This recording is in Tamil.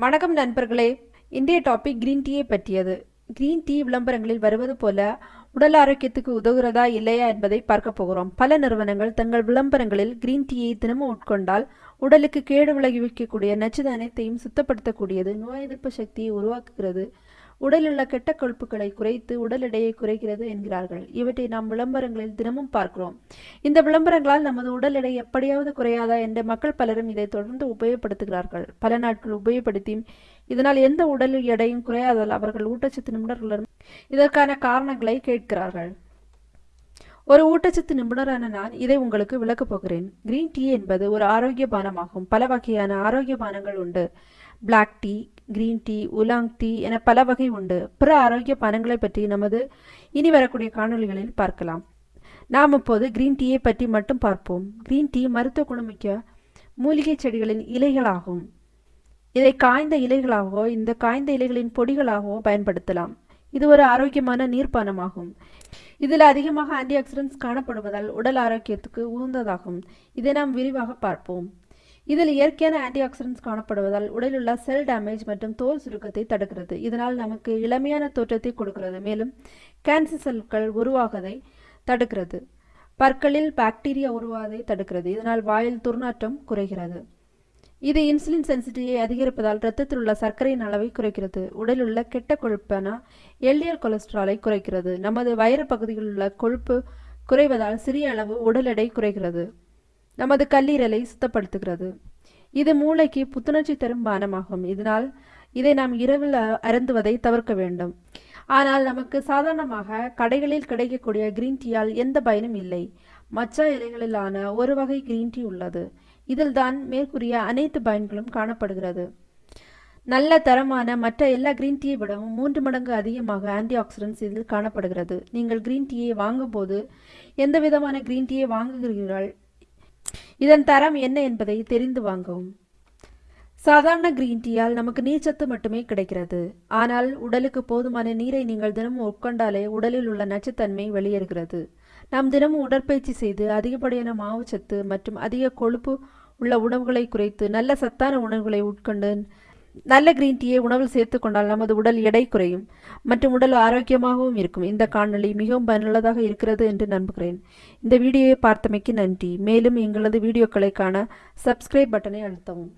வணக்கம் நண்பர்களே. இன்றைய டாபிக் கிரீன் டீயை பற்றியது. கிரீன் டீ விளம்பரங்களில் வருவது போல உடல் ஆரோக்கியத்துக்கு உதவுகிறதா இல்லையா என்பதை பார்க்க போகிறோம். பல நிறுவனங்கள் தங்கள் விளம்பரங்களில் கிரீன் டீயை தினமும் உட்கொண்டால் உடலுக்கு கேடு விளைவிக்கக்கூடிய நச்சுது அனைத்தையும் சுத்தப்படுத்தக்கூடியது நோய் எதிர்ப்பு சக்தியை உருவாக்குகிறது. உடலுள்ள கெட்ட கொழுப்புகளை குறைத்து உடல் எடையை குறைக்கிறது என்கிறார்கள். இவற்றை நாம் விளம்பரங்களில் தினமும் பார்க்கிறோம். இந்த விளம்பரங்களால் நமது உடல் எடை எப்படியாவது குறையாதா என்று மக்கள் பலரும் இதை தொடர்ந்து உபயோகப்படுத்துகிறார்கள். பல நாட்கள் உபயோகப்படுத்தி இதனால் எந்த உடல் எடையும் குறையாததால் அவர்கள் ஊட்டச்சத்து நிபுணர்களிடம் இதற்கான காரணங்களை கேட்கிறார்கள். ஒரு ஊட்டச்சத்து நிபுணரான நான் இதை உங்களுக்கு விளக்கப் போகிறேன். கிரீன் டீ என்பது ஒரு ஆரோக்கிய பானமாகும் பல வகையான ஆரோக்கிய பானங்கள் உண்டு. Black tea green tea oolong tea என பல வகை உண்டு. பிற ஆரோக்கிய பானங்களை பற்றி நமது இனி வரக்கூடிய காணொளிகளில் பார்க்கலாம். நாம் இப்போது கிரீன் டீயை பற்றி மட்டும் பார்ப்போம். கிரீன் டீ மருத்துவ குணமிக்க மூலிகை செடிகளின் இலைகளாகும். இதை காய்ந்த இலைகளாகவோ இந்த காய்ந்த இலைகளின் பொடிகளாகவோ பயன்படுத்தலாம். இது ஒரு ஆரோக்கியமான நீர்ப்பானமாகும். இதில் அதிகமாக ஆன்டி ஆக்சிடென்ட்ஸ் காணப்படுவதால் உடல் ஆரோக்கியத்துக்கு உகந்ததாகும். இதை நாம் விரிவாக பார்ப்போம். இதில் இயற்கையான ஆன்டி ஆக்சிடென்ட்ஸ் காணப்படுவதால் உடலில் செல் டேமேஜ் மற்றும் தோல் சுருக்கத்தை தடுக்கிறது. இதனால் நமக்கு இளமையான தோற்றத்தை கொடுக்கிறது. மேலும் கேன்சர் செல்கள் உருவாகதை தடுக்கிறது. பற்களில் பாக்டீரியா உருவாவதை தடுக்கிறது. இதனால் வாயில் துர்நாற்றம் குறைகிறது. இது இன்சுலின் சென்சிட்டியை அதிகரிப்பதால் இரத்தத்தில் உள்ள சர்க்கரையின் அளவை குறைக்கிறது. உடலில் உள்ள கெட்ட கொழுப்பான எல்டிஎல் கொலஸ்ட்ராலை குறைக்கிறது. நமது வயிறு பகுதியில் உள்ள கொழுப்பு குறைவதால் சிறிய அளவு உடல் எடை குறைகிறது. நமது கல்லீரலை சுத்தப்படுத்துகிறது. இது மூளைக்கு புத்துணர்ச்சி தரும் பானமாகும். இதனால் இதை நாம் இரவில் அருந்துவதை தவிர்க்க வேண்டும். ஆனால் நமக்கு சாதாரணமாக கடைகளில் கிடைக்கக்கூடிய கிரீன் டீயால் எந்த பயனும் இல்லை. மச்சா இலைகளிலான ஒரு வகை கிரீன் டீ உள்ளது. இதில் தான் மேற்கூறிய அனைத்து பயன்களும் காணப்படுகிறது. நல்ல தரமான மற்ற எல்லா கிரீன் டீயை விடவும் மூன்று மடங்கு அதிகமாக ஆன்டி ஆக்சிடென்ட்ஸ் இதில் காணப்படுகிறது. நீங்கள் கிரீன் டீயை வாங்கும்போது எந்த விதமான கிரீன் டீயை வாங்குகிறீர்கள்? இதன் தரம் என்ன என்பதை தெரிந்து வாங்கவும். சாதாரண கிரீன் டீயால் நமக்கு நீர்ச்சத்து மட்டுமே கிடைக்கிறது. ஆனால் உடலுக்கு போதுமான நீரை நீங்கள் தினமும் உட்கொண்டாலே உடலில் உள்ள நச்சுத்தன்மை வெளியேறுகிறது. நாம் தினமும் உடற்பயிற்சி செய்து அதிகப்படியான மாவுச்சத்து மற்றும் அதிக கொழுப்பு உள்ள உணவுகளை குறைத்து நல்ல சத்தான உணவுகளை உட்கொண்டு நல்ல கிரீன் டீயை உணவில் சேர்த்து கொண்டால் நமது உடல் எடை குறையும். மற்றும் உடல் ஆரோக்கியமாகவும் இருக்கும். இந்த காணொளி மிகவும் பயனுள்ளதாக இருக்கிறது என்று நம்புகிறேன். இந்த வீடியோவை பார்த்தமைக்கு நன்றி. மேலும் எங்களது வீடியோக்களை காண சப்ஸ்கிரைப் பட்டனை அழுத்தவும்.